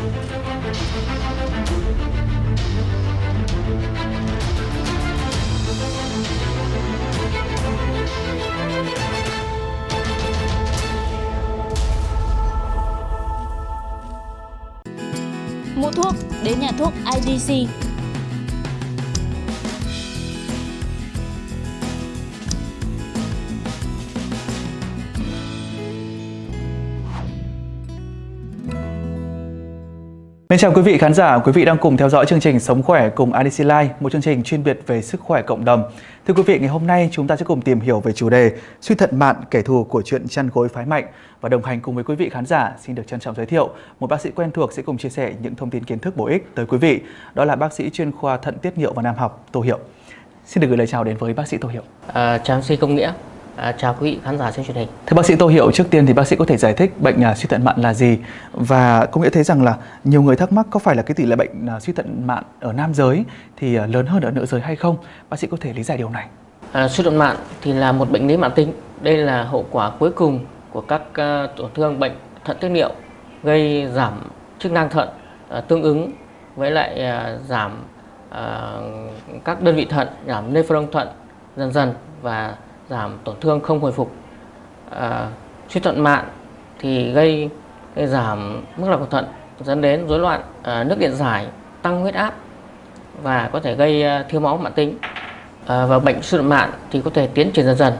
Mua thuốc đến nhà thuốc IDC Mến chào quý vị khán giả, quý vị đang cùng theo dõi chương trình Sống khỏe cùng IDC Life, một chương trình chuyên biệt về sức khỏe cộng đồng. Thưa quý vị, ngày hôm nay chúng ta sẽ cùng tìm hiểu về chủ đề suy thận mạn kẻ thù của chuyện chăn gối phái mạnh và đồng hành cùng với quý vị khán giả xin được trân trọng giới thiệu một bác sĩ quen thuộc sẽ cùng chia sẻ những thông tin kiến thức bổ ích tới quý vị. Đó là bác sĩ chuyên khoa thận tiết niệu và nam học Tô Hiệu. Xin được gửi lời chào đến với bác sĩ Tô Hiệu. À, chào sĩ Công Nghĩa, à, chào quý vị khán giả trên truyền hình. Thưa bác sĩ Tô Hiệu, trước tiên thì bác sĩ có thể giải thích bệnh à, suy thận mạn là gì và có nghĩa thấy rằng là nhiều người thắc mắc có phải là cái tỷ lệ bệnh à, suy thận mạn ở nam giới thì à, lớn hơn ở nữ giới hay không? Bác sĩ có thể lý giải điều này. À, suy thận mạn thì là một bệnh lý mãn tính. Đây là hậu quả cuối cùng của các uh, tổn thương bệnh thận tiết niệu gây giảm chức năng thận uh, tương ứng với lại uh, giảm uh, các đơn vị thận, giảm nephron thận dần dần và giảm tổn thương không hồi phục. À, suy thận mạn thì gây, gây giảm mức lọc của thận dẫn đến rối loạn à, nước điện giải, tăng huyết áp và có thể gây à, thiếu máu mãn tính. À, và bệnh suy thận mạn thì có thể tiến triển dần dần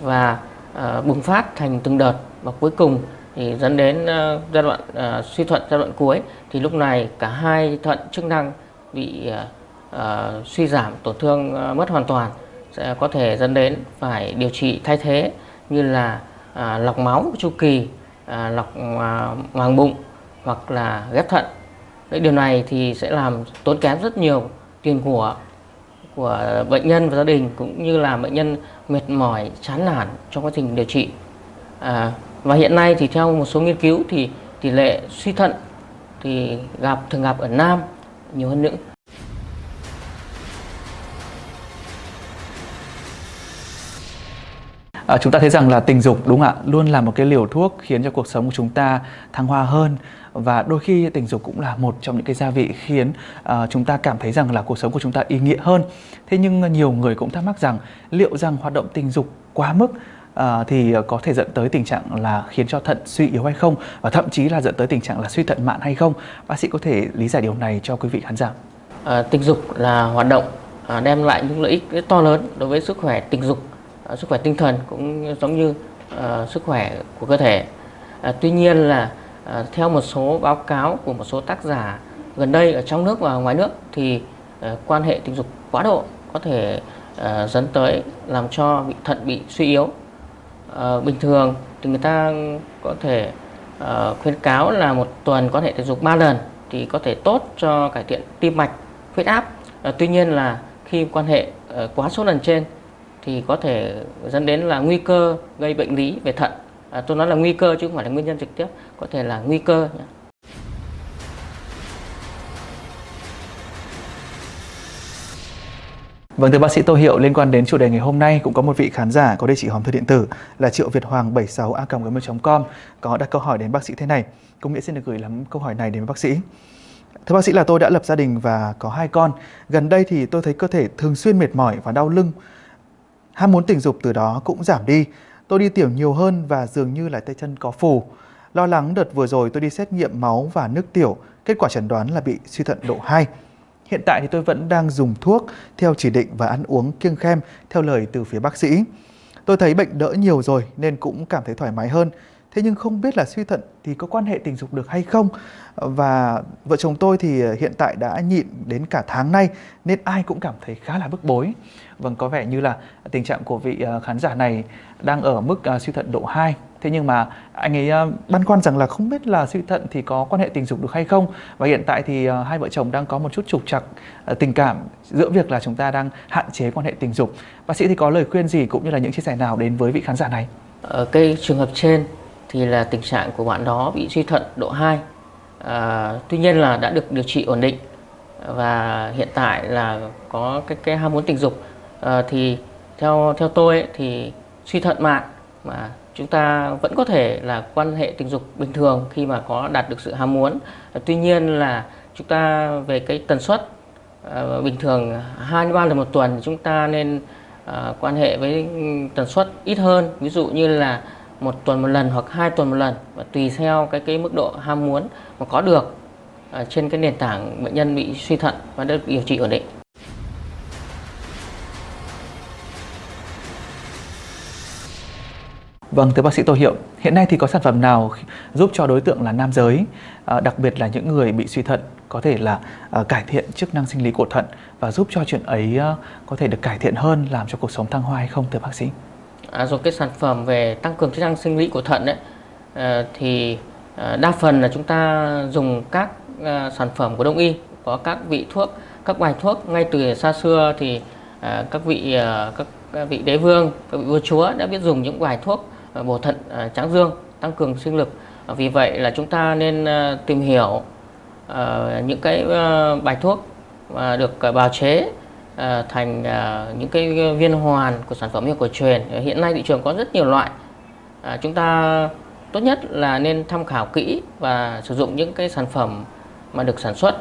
và à, bùng phát thành từng đợt và cuối cùng thì dẫn đến à, giai đoạn à, suy thận giai đoạn cuối thì lúc này cả hai thận chức năng bị à, à, suy giảm tổn thương à, mất hoàn toàn sẽ có thể dẫn đến phải điều trị thay thế như là à, lọc máu chu kỳ, à, lọc à, màng bụng hoặc là ghép thận. Đấy, điều này thì sẽ làm tốn kém rất nhiều tiền của của bệnh nhân và gia đình cũng như là bệnh nhân mệt mỏi, chán nản trong quá trình điều trị. À, và hiện nay thì theo một số nghiên cứu thì tỷ lệ suy thận thì gặp thường gặp ở nam nhiều hơn nữ. À, chúng ta thấy rằng là tình dục đúng không ạ luôn là một cái liều thuốc khiến cho cuộc sống của chúng ta thăng hoa hơn và đôi khi tình dục cũng là một trong những cái gia vị khiến uh, chúng ta cảm thấy rằng là cuộc sống của chúng ta ý nghĩa hơn. Thế nhưng nhiều người cũng thắc mắc rằng liệu rằng hoạt động tình dục quá mức uh, thì có thể dẫn tới tình trạng là khiến cho thận suy yếu hay không? Và thậm chí là dẫn tới tình trạng là suy thận mạn hay không? Bác sĩ có thể lý giải điều này cho quý vị khán giả. À, tình dục là hoạt động à, đem lại những lợi ích rất to lớn đối với sức khỏe tình dục. À, sức khỏe tinh thần cũng giống như uh, sức khỏe của cơ thể. Uh, tuy nhiên là uh, theo một số báo cáo của một số tác giả gần đây ở trong nước và ngoài nước thì uh, quan hệ tình dục quá độ có thể uh, dẫn tới làm cho bị thận bị suy yếu. Uh, bình thường thì người ta có thể uh, khuyến cáo là một tuần quan hệ tình dục 3 lần thì có thể tốt cho cải thiện tim mạch, huyết áp. Uh, tuy nhiên là khi quan hệ uh, quá số lần trên thì có thể dẫn đến là nguy cơ gây bệnh lý về thận. À, tôi nói là nguy cơ chứ không phải là nguyên nhân trực tiếp, có thể là nguy cơ. Nhé. Vâng thưa bác sĩ Tô Hiệu, liên quan đến chủ đề ngày hôm nay cũng có một vị khán giả có địa chỉ hòm thư điện tử là triệu việt hoàng 76 a com có đặt câu hỏi đến bác sĩ thế này. Cũng nghĩa xin được gửi lắm câu hỏi này đến bác sĩ. Thưa bác sĩ là tôi đã lập gia đình và có hai con. Gần đây thì tôi thấy cơ thể thường xuyên mệt mỏi và đau lưng Ham muốn tình dục từ đó cũng giảm đi. Tôi đi tiểu nhiều hơn và dường như là tay chân có phù. Lo lắng đợt vừa rồi tôi đi xét nghiệm máu và nước tiểu, kết quả chẩn đoán là bị suy thận độ 2. Hiện tại thì tôi vẫn đang dùng thuốc theo chỉ định và ăn uống kiêng khem theo lời từ phía bác sĩ. Tôi thấy bệnh đỡ nhiều rồi nên cũng cảm thấy thoải mái hơn. Thế nhưng không biết là suy thận thì có quan hệ tình dục được hay không? Và vợ chồng tôi thì ờ, hiện tại đã nhịn đến cả tháng nay nên ai cũng cảm thấy khá là bức bối. Vâng, có vẻ như là tình trạng của vị ờ, khán giả này đang ở mức ờ, suy thận độ 2. Thế nhưng mà anh ấy băn khoăn rằng là không biết là suy thận thì có quan hệ tình dục được hay không. Và hiện tại thì hai vợ chồng đang có một chút trục trặc tình cảm giữa việc là chúng ta đang hạn chế quan hệ tình dục. Bác sĩ thì có lời khuyên gì cũng như là những chia sẻ nào đến với vị khán giả này? Ở cái trường hợp trên thì là tình trạng của bạn đó bị suy thận độ 2. À, tuy nhiên là đã được điều trị ổn định và hiện tại là có cái cái ham muốn tình dục à, thì theo theo tôi ấy, thì suy thận mạn mà chúng ta vẫn có thể là quan hệ tình dục bình thường khi mà có đạt được sự ham muốn. À, tuy nhiên là chúng ta về cái tần suất à, bình thường hai ba lần một tuần chúng ta nên à, quan hệ với tần suất ít hơn, ví dụ như là một tuần một lần hoặc hai tuần một lần và tùy theo cái cái mức độ ham muốn mà có được uh, trên cái nền tảng bệnh nhân bị suy thận và được điều trị ổn định. Vâng, thưa bác sĩ Tô Hiệu, hiện nay thì có sản phẩm nào giúp cho đối tượng là nam giới, à, đặc biệt là những người bị suy thận có thể là à, cải thiện chức năng sinh lý của thận và giúp cho chuyện ấy có thể được cải thiện hơn, làm cho cuộc sống thăng hoa hay không thưa bác sĩ? À, rồi cái sản phẩm về tăng cường chức năng sinh lý của thận đấy à, thì à, đa phần là chúng ta dùng các à, sản phẩm của đông y có các vị thuốc, các bài thuốc ngay từ xa xưa thì à, các vị à, các vị đế vương, các vị vua chúa đã biết dùng những bài thuốc à, bổ thận à, tráng dương tăng cường sinh lực. À, vì vậy là chúng ta nên à, tìm hiểu à, những cái à, bài thuốc mà được bào chế Ờ, thành ờ, những cái viên hoàn của sản phẩm y học cổ truyền. Ờ, hiện nay thị trường có rất nhiều loại. Chúng ta tốt nhất là nên tham khảo kỹ và sử dụng những cái sản phẩm mà được sản xuất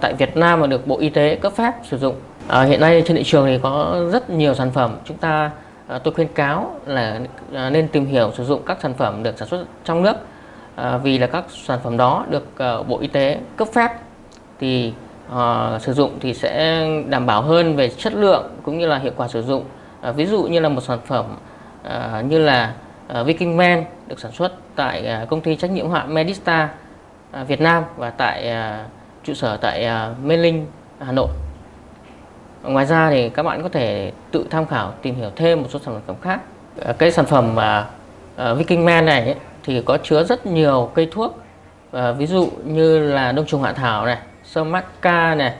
tại Việt Nam và được Bộ Y tế cấp phép sử dụng. Hiện nay trên thị trường thì có rất nhiều sản phẩm. Chúng ta À, tôi khuyên cáo là à, nên tìm hiểu sử dụng các sản phẩm được sản xuất trong nước. À, vì là các sản phẩm đó được Bộ Y tế cấp phép. Thì Ờ, sử dụng thì sẽ đảm bảo hơn về chất lượng cũng như là hiệu quả sử dụng ờ, ví dụ như là một sản phẩm ờ, như là Viking Men được sản xuất tại công ty trách nhiệm hạn Medista Việt Nam và tại trụ sở tại Mê Linh Hà Nội Ngoài ra thì các bạn có thể tự tham khảo tìm hiểu thêm một số sản phẩm khác. uh, cái sản phẩm mà uh, Viking Man này ấy, thì có chứa rất nhiều cây thuốc uh, ví dụ như là đông trùng hạ thảo này, sơ mắc ca này,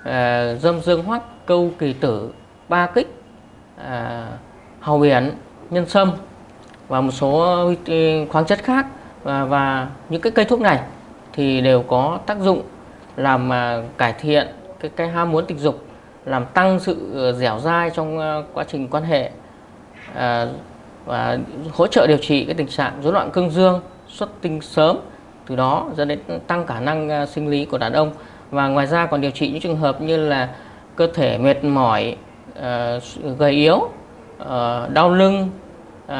uh, dâm dương hoắc, câu kỳ tử, ba kích, à, uh, hào biển, nhân sâm và một số ừ, khoáng chất khác. Và, và những cái cây thuốc này thì đều có tác dụng làm uh, cải thiện cái cái ham muốn tình dục làm tăng sự dẻo dai trong ờ, quá trình quan hệ à, và hỗ trợ điều trị cái tình trạng rối loạn cương dương xuất tinh sớm từ đó dẫn đến tăng khả năng à, sinh lý của đàn ông và ngoài ra còn điều trị những trường hợp như là cơ thể mệt mỏi uh, gầy yếu uh, đau lưng uh,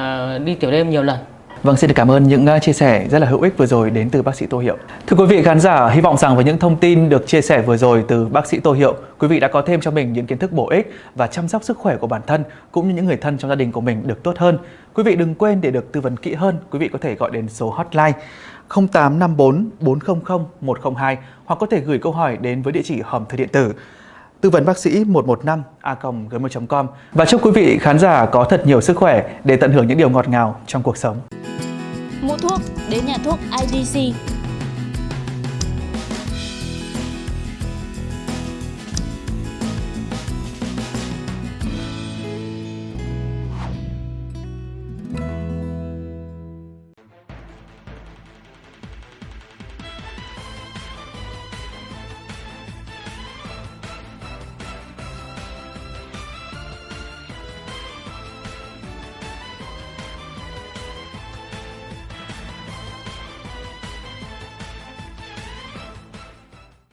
đi tiểu đêm nhiều lần Vâng, xin được cảm ơn những à, chia sẻ rất là hữu ích vừa rồi đến từ bác sĩ Tô Hiệu. Thưa quý vị khán giả, hy vọng rằng với những thông tin được chia sẻ vừa rồi từ bác sĩ Tô Hiệu, quý vị đã có thêm cho mình những kiến thức bổ ích và chăm sóc sức khỏe của bản thân cũng như những người thân trong gia đình của mình được tốt hơn. Quý vị đừng quên để được tư vấn kỹ hơn, quý vị có thể gọi đến số hotline 0854 400 102 hoặc có thể gửi câu hỏi đến với địa chỉ hòm thư điện tử. Tư vấn bác sĩ 115 a gmail.com và chúc quý vị khán giả có thật nhiều sức khỏe để tận hưởng những điều ngọt ngào trong cuộc sống. Mua thuốc, đến nhà thuốc IDC